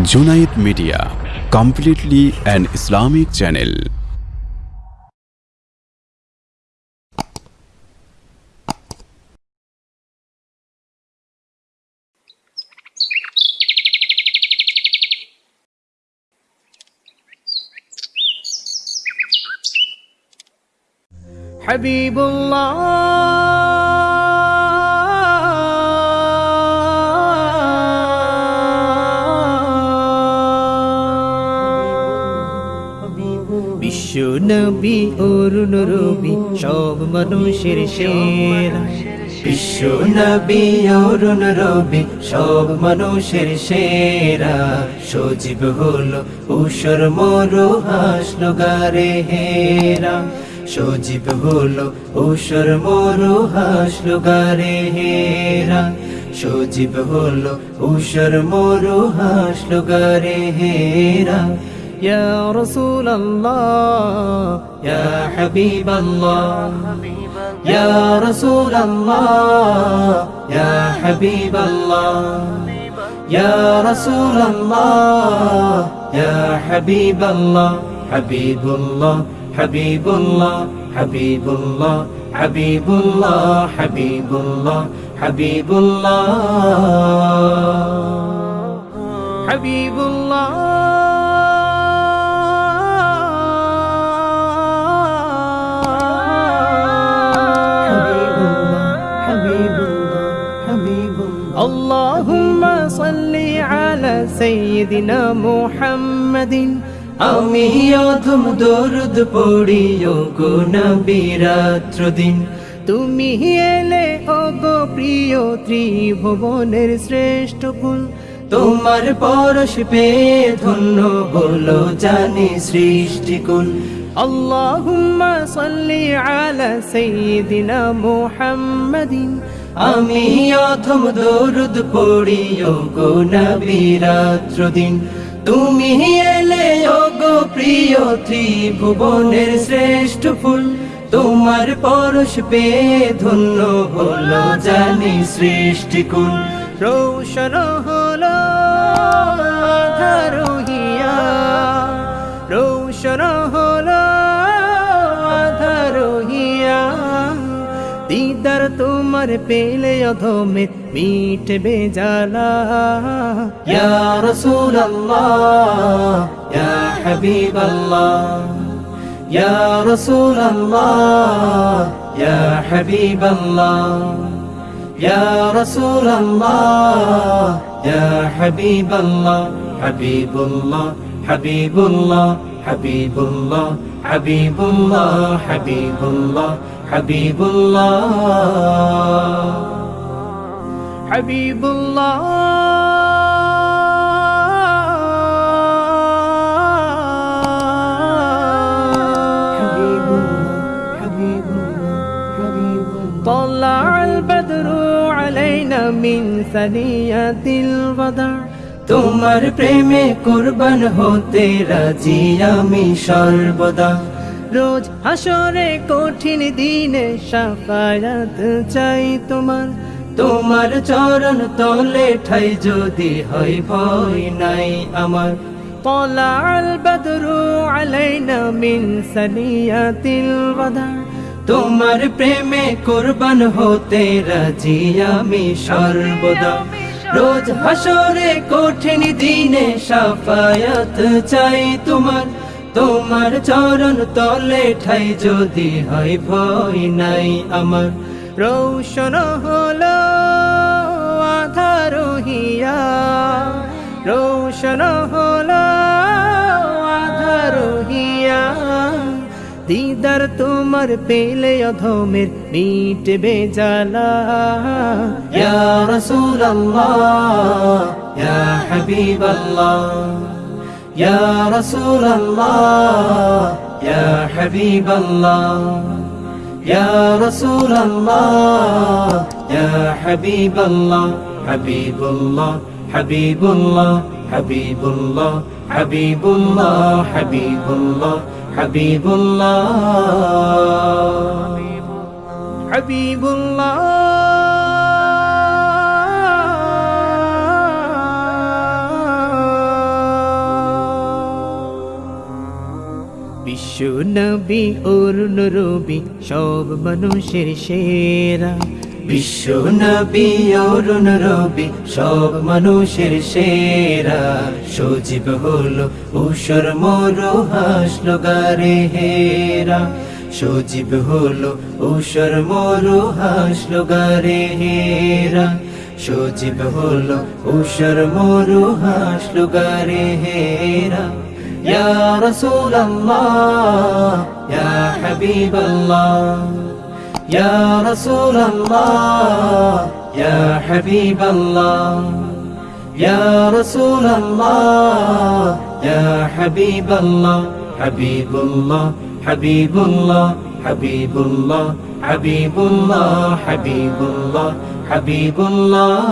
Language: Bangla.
Junaid Media, completely an Islamic channel. Habibullah বিশ্ব নবী অরুণ রবি, সব মানুষের সেরা। বিশ্ব নবী অরুণ রবি, সব মানুষের সেরা। সজীব হলো উষর মরু হাসলো গারে হেরা। সজীব হলো উষর মরু হাসলো গারে হেরা। সজীব হলো উষর মরু হাসলো গারে হেরা। يا رسول الله يا حبيب الله. يا رسول الله يا حبيب الله. يا رسول الله يا حبيب الله. حبيب الله حبيب الله. حبيب الله حبيب الله. حبيب الله حبيب الله. حبيب الله. اللهم صل على سيدنا محمد আমি অধম দরুদ পড়িও গো নবীরাত্র দিন তুমি এলে ও গো প্রিয় ত্রিভুবনের শ্রেষ্ঠ ফুল তোমার পরশ পেয়ে ধন্য হলো জানি সৃষ্টিকুল আল্লাহুম্মা সাল্লি আলা সাইয়্যিদিনা মুহাম্মাদিন আমি অথম দরুদ পড়িও গো নবীরাত্র দিন তুমি এলে গো প্রিয় ত্রিভুবনের শ্রেষ্ঠ ফুল। তোমার পরশ পেয়ে ধন্য হলো জানি সৃষ্টিকুল। রোশন তোমার পেলে অধমে মিটবে জ্বালা ইয়া রাসূলুল্লাহ ইয়া হাবিবাল্লাহ ইয়া রাসূলুল্লাহ ইয়া হাবিবাল্লাহ ইয়া রাসূলুল্লাহ ইয়া হাবিবাল্লাহ হাবিবুল্লাহ হাবিবুল্লাহ হাবিবুল্লাহ হাবিবুল্লাহ হাবিবুল্লাহ হাবিবুল্লাহ হাবিবুল্লাহ طلع البدر علينا من ثنيات الوداع তোমার প্রেমে কুরবান হতে রাজি আমি সর্বদা রোজ হাসরে কঠিন দিনে সাফায়াত চাই তোমার তোমার চরণ তলে ঠাই যদি হয় ভয় নাই আমার طلع البدر علينا من ثنيات الوداع তোমার প্রেমে কুরবান হতে রাজি আমি সর্বদা রোজ হাসরে কঠিন দিনে সাফায়াত চাই তোমার তোমার চরণ তলে ঠাই যদি হয় ভয় নাই আমার। রৌশন হলো আধারহিয়া। রৌশন হলো আধারহিয়া। দিদার তোমার পেলে অধমের মিটবে জ্বালা। ইয়া يا رسول الله يا حبيب الله. يا رسول الله يا حبيب الله. حبيب الله حبيب الله. حبيب الله حبيب الله. حبيب الله حبيب الله. حبيب الله হাবিবুল্লাহ নবী অরুণ রবি সব মানুষের সেরা। বিশ্ব নবী অরুণ রবি সব মানুষের সেরা। সজীব হলো উষর মরু হাসলো গারে হেরা। সজীব হলো উষর মরু হাসলো গারে হেরা। সজীব হলো উষর মরু হাসলো গারে হেরা। يا رسول الله يا حبيب الله يا رسول الله يا حبيب الله يا رسول الله يا حبيب الله حبيب الله حبيب الله حبيب الله حبيب الله حبيب الله حبيب الله.